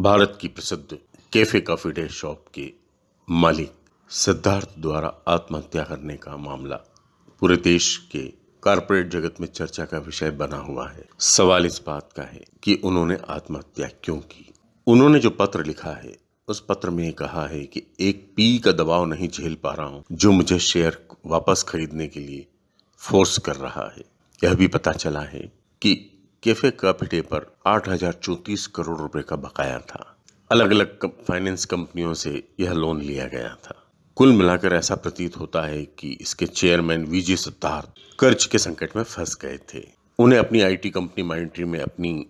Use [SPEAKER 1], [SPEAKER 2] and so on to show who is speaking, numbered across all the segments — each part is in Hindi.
[SPEAKER 1] भारत की प्रसिद्ध कैफ़े कॉफ़ी डे शॉप के मालिक सिद्धार्थ द्वारा आत्महत्या करने का मामला पूरे देश के कारपोरेट जगत में चर्चा का विषय बना हुआ है। सवाल इस बात का है कि उन्होंने आत्महत्या क्यों की? उन्होंने जो पत्र लिखा है, उस पत्र में कहा है कि एक पी का दबाव नहीं झेल पा रहा हूँ, जो मुझे शेयर वापस खरीदने के लिए फोर्स कर रहा है। यह भी पता चला है कि कैफ़े कॉफ़ी पर आठ हज़ार चौतीस करोड़ रुपए का बकाया था। अलग अलग फाइनेंस कंपनियों से यह लोन लिया गया था। कुल मिलाकर ऐसा प्रतीत होता है कि इसके चेयरमैन वीजी सिद्धार्थ कर्ज के संकट में फंस गए थे। उन्हें अपनी आईटी कंपनी माइंट्री में अपनी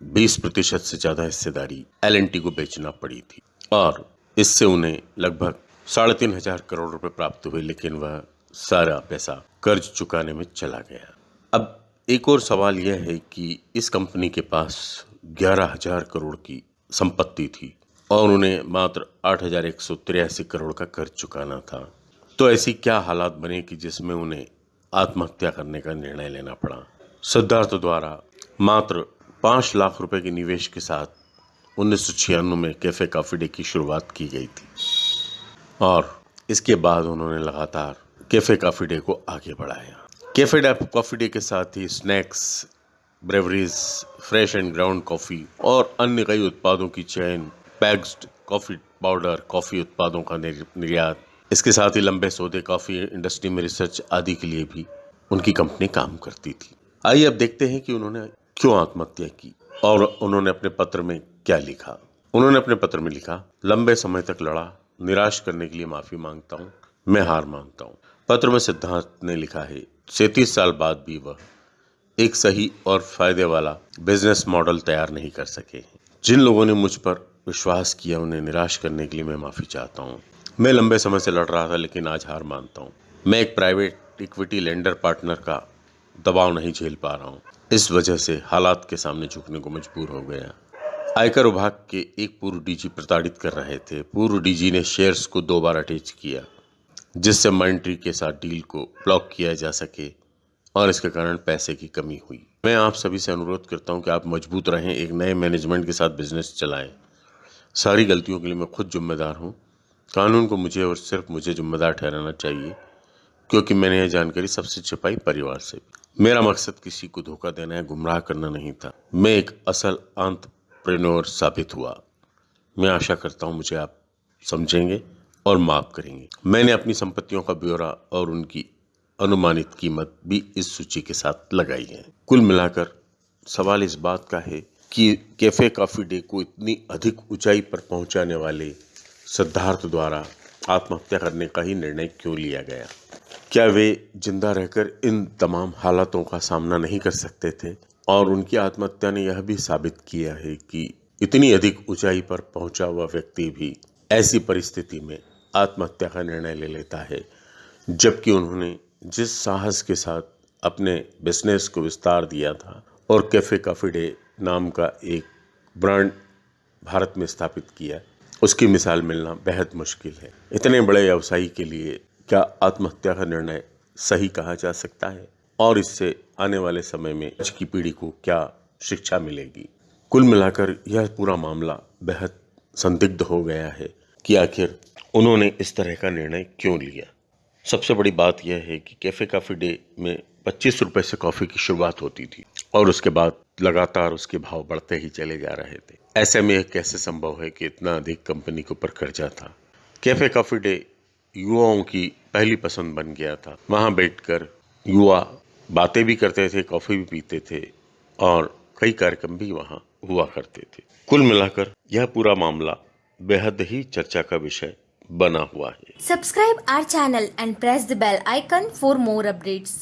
[SPEAKER 1] 20 प्रतिशत से ज़्यादा हिस्सेदारी एलएनटी को बेचना पड़ी थी और इससे उन्हें लगभग साढ़े तीन हज़ार करोड़ रुपए प्राप्त हुए, लेकिन वह सारा पैसा कर्ज चुकाने में चला गया। अब एक और सवाल यह है कि इस कंपनी के पास ग्यारह हज़ार करोड़ की संपत्ति थी और उन्हें मात्र आठ हज़ार एक सौ तिरासी करोड़ का कर्ज चुकाना था। तो ऐसी क्या हालात बने कि जिसमें उन्हें आत्महत्या करने का निर्णय लेना पड़ा? सिद्धार्थ द्वारा मात्र पाँच लाख रुपए के निवेश के साथ उन्नीस सौ छियानवे में कैफ़े कॉफ़ी डे की शुरुआत की गई थी और इसके बाद उन्होंने लगातार कैफ़े कॉफ़ी डे को आगे बढ़ाया। कैफ़े कॉफ़ी डे के साथ ही snacks breweries fresh and ground coffee और अन्य कई उत्पादों की चयन पैक्ड कॉफ़ी पाउडर कॉफ़ी उत्पादों का निर्यात। इसके साथ ही लंबे सौदे कॉफ़ी इंडस्ट्री में रिसर्च आदि के लिए भी उनकी कंपनी काम करती थी। आइए अब देखते हैं कि उन्होंने क्यों आत्महत्या की और उन्होंने अपने पत्र में क्या लिखा। उन्होंने अपने पत्र में लिखा, लंबे समय तक लड़ा, निराश करने के लिए माफ़ी माँगता हूँ, मैं हार मानता हूँ। पत्र में सिद्धांत ने लिखा है, सैतीस साल बाद भी वह एक सही और फ़ायदे वाला बिज़नेस मॉडल तैयार नहीं कर सके जिन लोगों ने मुझ पर विश्वास किया, उन्हें निराश करने के लिए मैं माफ़ी चाहता हूँ। मैं लंबे समय से लड़ रहा था, लेकिन आज हार मानता हूँ। मैं एक प्राइवेट इक्विटी लेंडर पार्टनर का दबाव नहीं झेल पा रहा हूँ। इस वजह से हालात के सामने झुकने को मजबूर हो गया। आयकर विभाग के एक पूर्व डीजी प्रताड़ित कर रहे थे। पूर्व डीजी ने शेयर्स को दो बार अटैच किया। जिससे माइंट्री के साथ डील को ब्लॉक किया जा सके और इसके कारण पैसे की कमी हुई। मैं आप सभी से अनुरोध करता हूँ कि आप मज़बूत रहें, एक नए मैनेजमेंट के साथ बिज़नेस चलाएँ। सारी गलतियों के लिए मैं खुद जिम्मेदार हूँ। कानून को मुझे और सिर्फ़ मुझे जिम्मेदार ठहराना चाहिए, क्योंकि मैंने यह जानकारी सबसे छिपाई परिवार से। मेरा मकसद किसी को धोखा देना है गुमराह करना नहीं था। मैं एक असल अंतप्रेन्योर साबित हुआ। मैं आशा करता हूँ मुझे आप समझेंगे। और माफ़ करेंगे। मैंने अपनी संपत्तियों का ब्यौरा और उनकी अनुमानित कीमत भी इस सूची के साथ लगाई है। कुल मिलाकर सवाल इस बात का है कि कैफ़े कॉफ़ी डे को इतनी अधिक ऊंचाई पर पहुँचाने वाले सिद्धार्थ द्वारा आत्महत्या करने का ही निर्णय क्यों लिया गया? क्या वे ज़िंदा रहकर इन तमाम हालातों का सामना नहीं कर सकते थे? और उनकी आत्महत्या ने यह भी साबित किया है कि इतनी अधिक ऊंचाई पर पहुँचा हुआ व्यक्ति भी ऐसी परिस्थिति में आत्महत्या का निर्णय ले लेता है, जबकि उन्होंने जिस साहस के साथ अपने बिज़नेस को विस्तार दिया था और कैफ़े कॉफ़ी डे नाम का एक ब्रांड भारत में स्थापित किया, उसकी मिसाल मिलना बेहद मुश्किल है। इतने बड़े व्यवसायी के लिए क्या आत्महत्या का निर्णय सही कहा जा सकता है? और इससे आने वाले समय में आज की पीढ़ी को क्या शिक्षा मिलेगी? कुल मिलाकर यह पूरा मामला बेहद संदिग्ध हो गया है। कि आखिर उन्होंने इस तरह का निर्णय क्यों लिया? सबसे बड़ी बात यह है कि कैफ़े कॉफ़ी डे में पच्चीस रुपये से कॉफ़ी की शुरुआत होती थी और उसके बाद लगातार उसके भाव बढ़ते ही चले जा रहे थे। ऐसे में यह कैसे संभव है कि इतना अधिक कंपनी के ऊपर कर्जा था? कैफ़े कॉफ़ी डे युवाओं की पहली पसंद बन गया था। वहाँ बैठकर युवा बातें भी करते थे, कॉफ़ी भी पीते थे और कई कार्यक्रम भी वहाँ हुआ करते थे। कुल मिलाकर यह पूरा मामला बेहद ही चर्चा का विषय बना हुआ है।
[SPEAKER 2] Subscribe our channel and press the bell icon for more updates